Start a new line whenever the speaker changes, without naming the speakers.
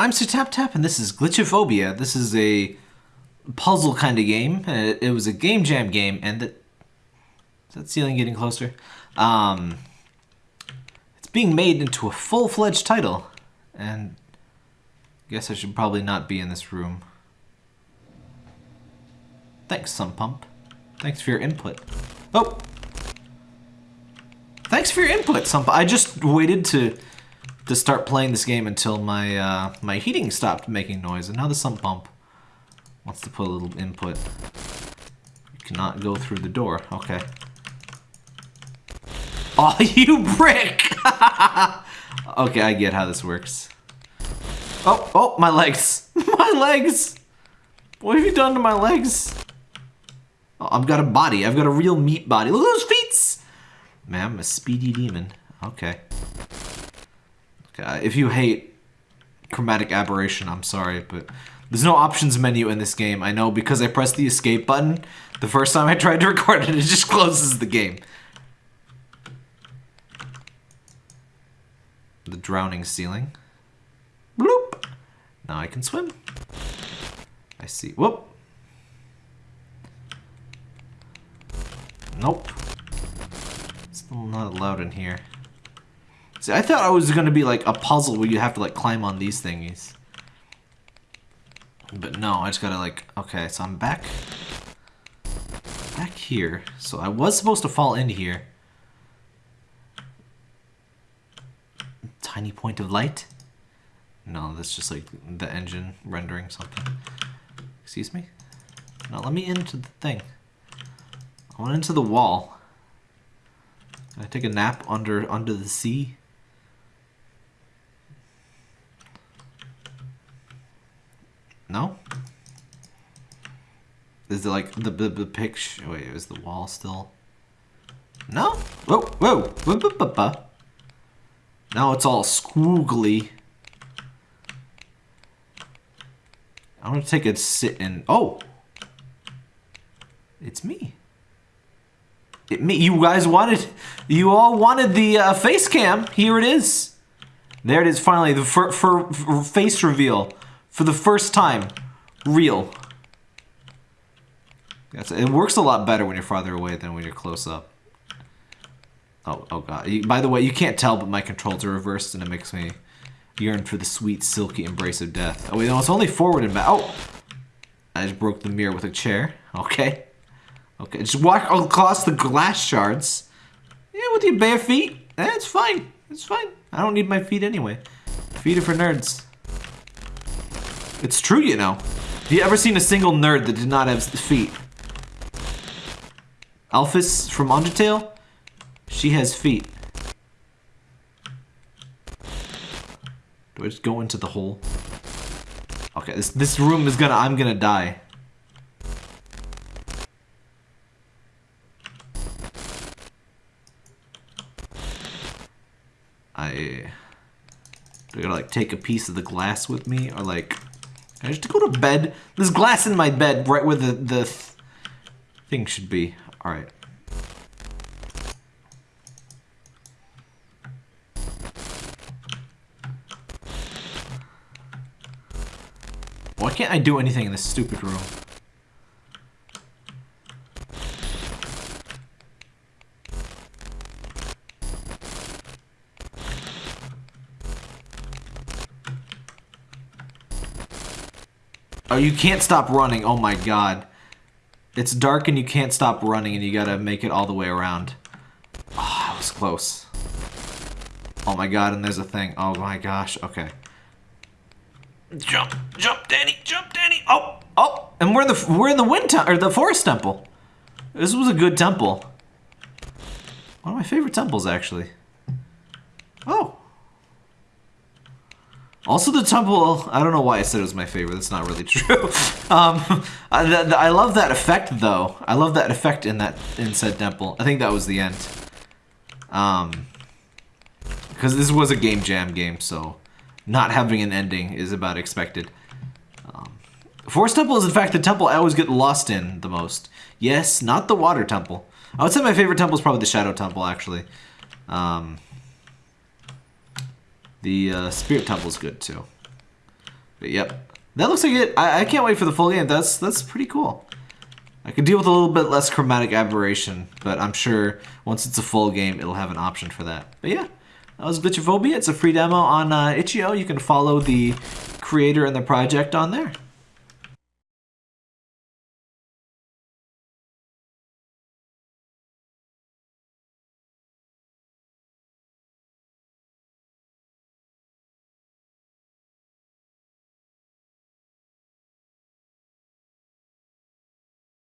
I'm Sir Tap Tap, and this is Glitchophobia. This is a puzzle kind of game. It, it was a game jam game, and the, is that ceiling getting closer? Um, it's being made into a full-fledged title, and I guess I should probably not be in this room. Thanks, sump pump. Thanks for your input. Oh! Thanks for your input, sump pump. I just waited to to start playing this game until my uh, my heating stopped making noise, and now the sump pump wants to put a little input. You cannot go through the door. Okay. Oh, you brick! okay, I get how this works. Oh, oh, my legs. my legs! What have you done to my legs? Oh, I've got a body. I've got a real meat body. Look at those feet! Man, I'm a speedy demon. Okay. Uh, if you hate chromatic aberration, I'm sorry, but there's no options menu in this game. I know because I pressed the escape button the first time I tried to record it, it just closes the game. The drowning ceiling. Bloop! Now I can swim. I see. Whoop! Nope. Still not allowed in here. See, I thought it was going to be like a puzzle where you have to like climb on these thingies. But no, I just gotta like, okay, so I'm back, back here. So I was supposed to fall into here. Tiny point of light? No, that's just like the engine rendering something. Excuse me? Now let me into the thing. I went into the wall. Can I take a nap under under the sea? No? Is it like the, the, the picture? Wait, is the wall still? No? Whoa, whoa, whoa, whoa, whoa. Now it's all squiggly. I'm gonna take a sit and oh, it's me. It me. You guys wanted, you all wanted the uh, face cam. Here it is. There it is. Finally, the for, for face reveal for the first time, real. Yes, it works a lot better when you're farther away than when you're close up. Oh, oh god. By the way, you can't tell, but my controls are reversed, and it makes me yearn for the sweet, silky embrace of death. Oh, wait, no, it's only forward and back. Oh! I just broke the mirror with a chair. Okay. Okay, just walk across the glass shards. Yeah, with your bare feet. Eh, it's fine. It's fine. I don't need my feet anyway. Feet are for nerds. It's true, you know. Have you ever seen a single nerd that did not have feet? Alphys from Undertale? She has feet. Do I just go into the hole? Okay, this this room is gonna I'm gonna die. I do I gotta like take a piece of the glass with me or like I just go to bed. There's glass in my bed right where the, the th thing should be. Alright. Why can't I do anything in this stupid room? Oh, you can't stop running. Oh my god. It's dark and you can't stop running and you gotta make it all the way around. Ah, oh, that was close. Oh my god, and there's a thing. Oh my gosh, okay. Jump, jump, Danny, jump, Danny. Oh, oh, and we're in the we're in the wind or the forest temple. This was a good temple. One of my favorite temples, actually. Oh, also, the temple, I don't know why I said it was my favorite. That's not really true. um, I, I, love that effect, though. I love that effect in that in said temple. I think that was the end. Um, because this was a game jam game, so not having an ending is about expected. Um, Forest Temple is, in fact, the temple I always get lost in the most. Yes, not the Water Temple. I would say my favorite temple is probably the Shadow Temple, actually. Um, the uh, Spirit Temple is good too. But yep, that looks like it. I, I can't wait for the full game. That's that's pretty cool. I could deal with a little bit less chromatic aberration, but I'm sure once it's a full game, it'll have an option for that. But yeah, that was Glitchophobia. It's a free demo on uh, itch.io. You can follow the creator and the project on there.